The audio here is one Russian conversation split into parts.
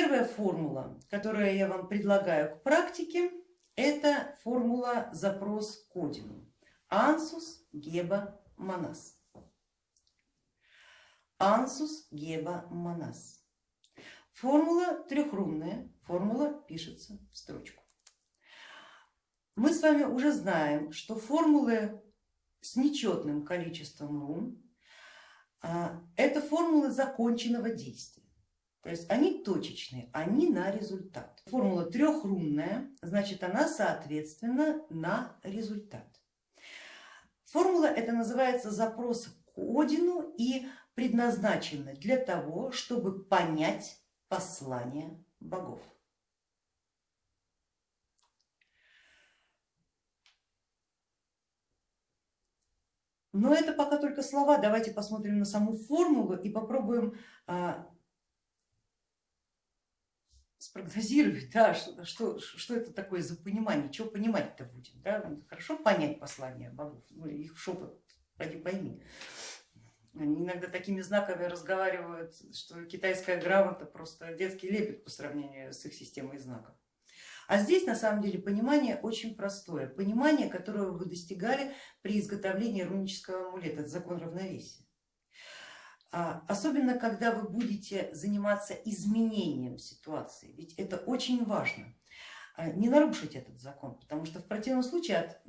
Первая формула, которую я вам предлагаю к практике, это формула запрос к Одину. Ансус Геба Манас. Ансус Геба Манас. Формула трехрунная, формула пишется в строчку. Мы с вами уже знаем, что формулы с нечетным количеством рун а, это формулы законченного действия. То есть они точечные, они на результат. Формула трехрунная, значит она соответственно на результат. Формула это называется запрос к Одину и предназначена для того, чтобы понять послание богов. Но это пока только слова, давайте посмотрим на саму формулу и попробуем а, спрогнозировать, да, что, что, что это такое за понимание, что понимать-то будем. Да? Хорошо понять послание богов, ну, их шепот, пойди пойми. Они иногда такими знаками разговаривают, что китайская грамота просто детский лепет по сравнению с их системой знаков. А здесь на самом деле понимание очень простое, понимание, которого вы достигали при изготовлении рунического амулета, это закон равновесия. А, особенно, когда вы будете заниматься изменением ситуации, ведь это очень важно а, не нарушить этот закон, потому что в противном случае от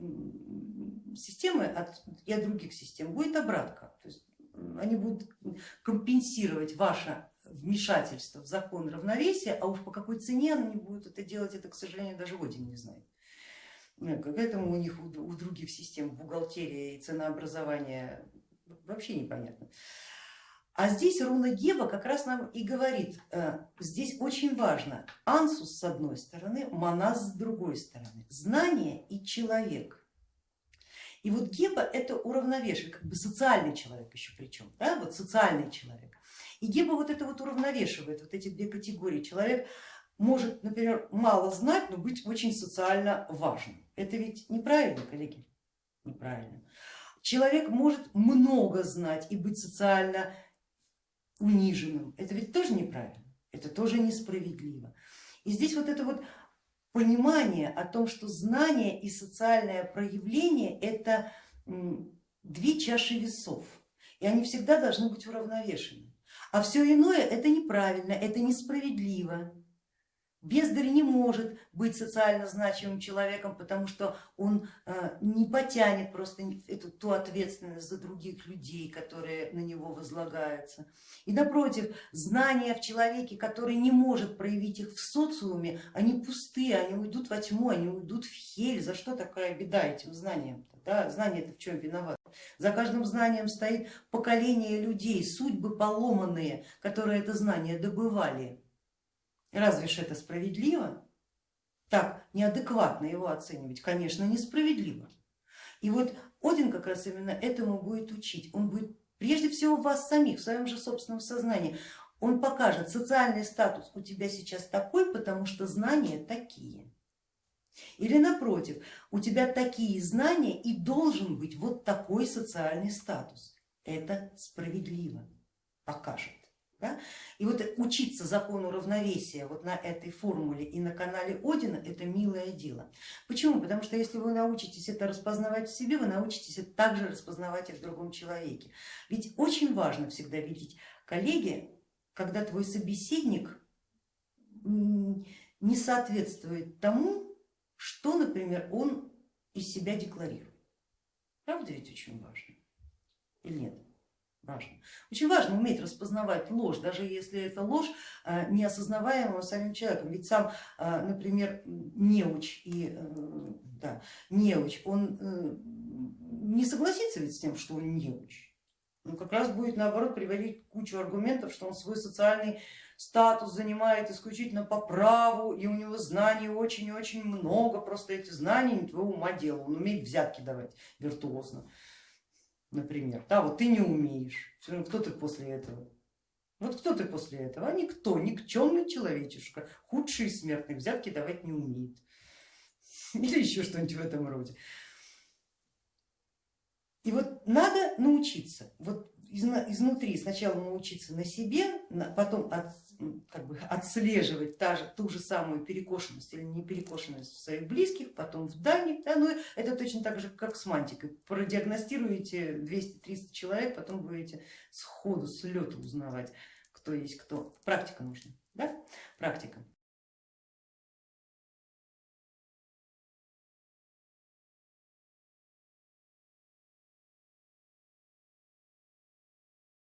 системы от, и от других систем будет обратка. То есть они будут компенсировать ваше вмешательство в закон равновесия, а уж по какой цене они будут это делать, это, к сожалению, даже Один не знает. Поэтому у них, у других систем бухгалтерия и ценообразование вообще непонятно. А здесь руна Геба как раз нам и говорит, э, здесь очень важно, ансус с одной стороны, манас с другой стороны, знание и человек. И вот Геба это уравновешивает, как бы социальный человек еще причем, да, вот социальный человек. И Геба вот это вот уравновешивает, вот эти две категории. Человек может, например, мало знать, но быть очень социально важным. Это ведь неправильно, коллеги? Неправильно. Человек может много знать и быть социально униженным. Это ведь тоже неправильно, это тоже несправедливо. И здесь вот это вот понимание о том, что знание и социальное проявление это две чаши весов, и они всегда должны быть уравновешены. А все иное это неправильно, это несправедливо. Бездарь не может быть социально значимым человеком, потому что он э, не потянет просто эту, ту ответственность за других людей, которые на него возлагаются. И напротив, знания в человеке, который не может проявить их в социуме, они пустые, они уйдут во тьму, они уйдут в хель. За что такая беда этим знаниям? да? Знание это в чем виноват? За каждым знанием стоит поколение людей, судьбы поломанные, которые это знание добывали. Разве ж это справедливо? Так неадекватно его оценивать, конечно, несправедливо. И вот Один как раз именно этому будет учить. Он будет прежде всего вас самих, в своем же собственном сознании. Он покажет, социальный статус у тебя сейчас такой, потому что знания такие. Или напротив, у тебя такие знания и должен быть вот такой социальный статус. Это справедливо покажет. И вот учиться закону равновесия вот на этой формуле и на канале Одина это милое дело. Почему? Потому что если вы научитесь это распознавать в себе, вы научитесь это также распознавать и в другом человеке. Ведь очень важно всегда видеть, коллеги, когда твой собеседник не соответствует тому, что, например, он из себя декларирует. Правда ведь очень важно или нет? Важно. Очень важно уметь распознавать ложь, даже если это ложь э, неосознаваемая самим человеком. Ведь сам, э, например, неуч и э, да, неуч, он не согласится ведь с тем, что он неуч. Он как раз будет наоборот приводить кучу аргументов, что он свой социальный статус занимает исключительно по праву, и у него знаний очень и очень много, просто эти знания не твоего ума дело, он умеет взятки давать виртуозно например. Да, вот ты не умеешь, кто ты после этого? Вот кто ты после этого? А никто, никчемный человечишка, худший смертный, взятки давать не умеет. Или еще что-нибудь в этом роде. И вот надо научиться, вот изнутри сначала научиться на себе, потом от, как бы отслеживать та же, ту же самую перекошенность или не перекошенность в своих близких, потом в дальних. Да, ну, это точно так же, как с мантикой. Продиагностируете 200-300 человек, потом будете сходу, с лету узнавать, кто есть кто. Практика нужна, да? практика.